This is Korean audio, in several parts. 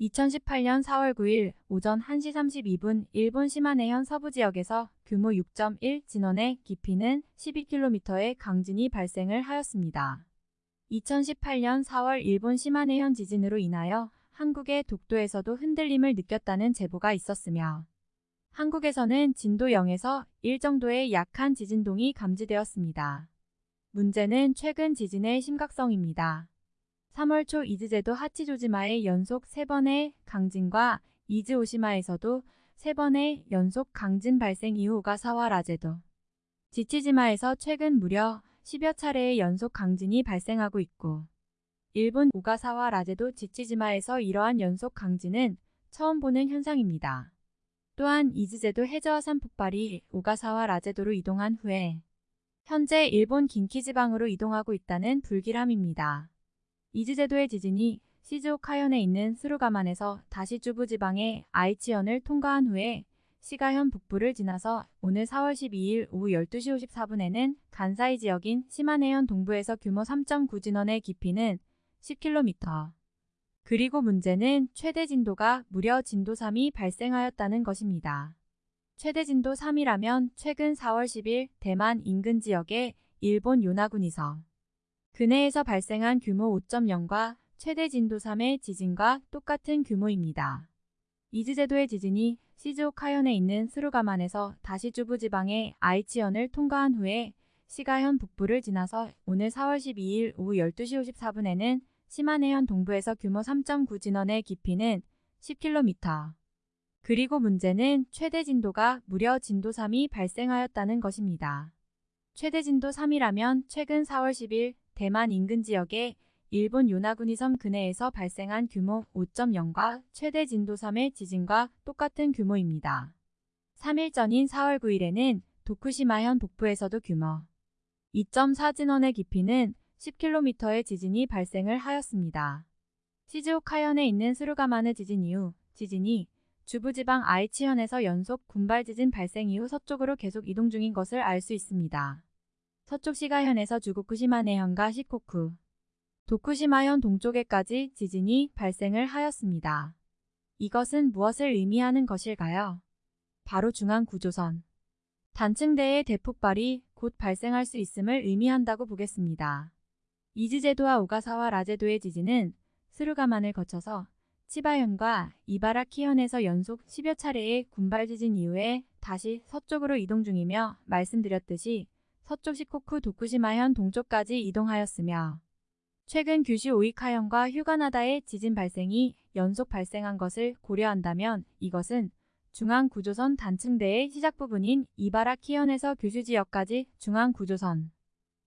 2018년 4월 9일 오전 1시 32분 일본 시마네현 서부 지역에서 규모 6.1 진원의 깊이는 12km의 강진이 발생을 하였습니다. 2018년 4월 일본 시마네현 지진으로 인하여 한국의 독도에서도 흔들림을 느꼈다는 제보가 있었으며 한국에서는 진도 0에서 1 정도의 약한 지진동이 감지되었습니다. 문제는 최근 지진의 심각성입니다. 3월 초 이즈제도 하치조지마의 연속 3번의 강진과 이즈 오시마에서도 3번의 연속 강진 발생 이후 오가사와라 제도, 지치지마에서 최근 무려 10여 차례의 연속 강진이 발생하고 있고 일본 오가사와라 제도 지치지마에서 이러한 연속 강진은 처음 보는 현상입니다. 또한 이즈제도 해저화산 폭발이 오가사와라 제도로 이동한 후에 현재 일본 긴키지방으로 이동하고 있다는 불길함입니다. 이즈제도의 지진이 시즈오카현에 있는 스루가만에서 다시 주부지방의 아이치현을 통과한 후에 시가현 북부를 지나서 오늘 4월 12일 오후 12시 54분에는 간사이 지역인 시마네현 동부에서 규모 3.9 진원의 깊이는 10km. 그리고 문제는 최대 진도가 무려 진도 3이 발생하였다는 것입니다. 최대 진도 3이라면 최근 4월 10일 대만 인근 지역의 일본 요나군이서 근해에서 발생한 규모 5.0과 최대 진도 3의 지진과 똑같은 규모입니다. 이즈제도의 지진이 시즈오카현에 있는 스루가만에서 다시 주부지방의 아이치현을 통과한 후에 시가현 북부를 지나서 오늘 4월 12일 오후 12시 54분에는 시마네현 동부에서 규모 3.9 진원의 깊이는 10km. 그리고 문제는 최대 진도가 무려 진도 3이 발생하였다는 것입니다. 최대 진도 3이라면 최근 4월 10일 대만 인근 지역의 일본 요나구니 섬 근해에서 발생한 규모 5.0과 최대 진도 3의 지진과 똑같은 규모입니다. 3일 전인 4월 9일에는 도쿠시마현 북부에서도 규모 2.4 진원의 깊이는 10km의 지진이 발생을 하였습니다. 시즈오카현에 있는 스루가마느 지진 이후 지진이 주부지방 아이치현에서 연속 군발 지진 발생 이후 서쪽으로 계속 이동 중인 것을 알 수 있습니다. 서쪽 시가현에서 주구쿠시마네현과 시코쿠, 도쿠시마현 동쪽에까지 지진이 발생을 하였습니다. 이것은 무엇을 의미하는 것일까요? 바로 중앙 구조선. 단층대의 대폭발이 곧 발생할 수 있음을 의미한다고 보겠습니다. 이즈제도와 오가사와 라제도의 지진은 스루가만을 거쳐서 치바현과 이바라키현에서 연속 10여 차례의 군발 지진 이후에 다시 서쪽으로 이동 중이며 말씀드렸듯이 서쪽 시코쿠 도쿠시마현 동쪽까지 이동하였으며 최근 규슈 오이카현과 휴가나다의 지진 발생이 연속 발생한 것을 고려한다면 이것은 중앙구조선 단층대의 시작 부분인 이바라키현에서 규슈 지역까지 중앙구조선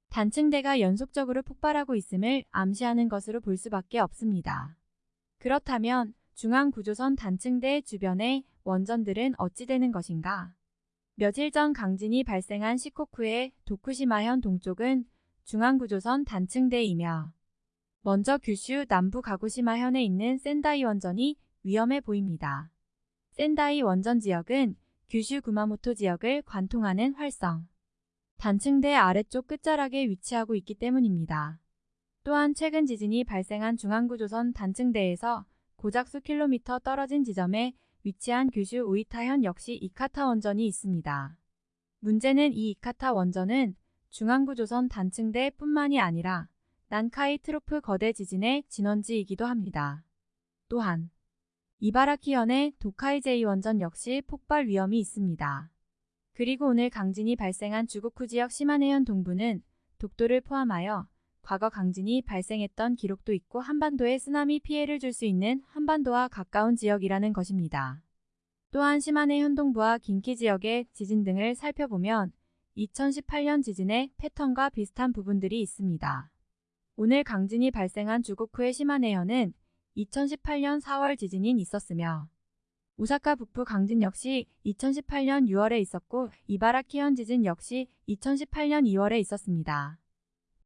단층대가 연속적으로 폭발하고 있음을 암시하는 것으로 볼 수밖에 없습니다. 그렇다면 중앙구조선 단층대 주변의 원전들은 어찌 되는 것인가? 며칠 전 강진이 발생한 시코쿠의 도쿠시마현 동쪽은 중앙구조선 단층대이며 먼저 규슈 남부 가구시마현에 있는 센다이 원전이 위험해 보입니다. 센다이 원전 지역은 규슈 구마모토 지역을 관통하는 활성 단층대 아래쪽 끝자락에 위치하고 있기 때문입니다. 또한 최근 지진이 발생한 중앙구조선 단층대에서 고작 수 킬로미터 떨어진 지점에 위치한 규슈 우이타현 역시 이카타 원전이 있습니다. 문제는 이 이카타 원전은 중앙구조선 단층대 뿐만이 아니라 난카이 트로프 거대 지진의 진원지이기도 합니다. 또한 이바라키현의 도카이제이 원전 역시 폭발 위험이 있습니다. 그리고 오늘 강진이 발생한 주고쿠 지역 시마네현 동부는 독도를 포함하여 과거 강진이 발생했던 기록도 있고 한반도에 쓰나미 피해를 줄 수 있는 한반도와 가까운 지역이라는 것입니다. 또한 시마네 현동부와 긴키 지역의 지진 등을 살펴보면 2018년 지진의 패턴과 비슷한 부분들이 있습니다. 오늘 강진이 발생한 주고쿠의 시마네현은 2018년 4월 지진이 있었으며 오사카 북부 강진 역시 2018년 6월에 있었고 이바라키현 지진 역시 2018년 2월에 있었습니다.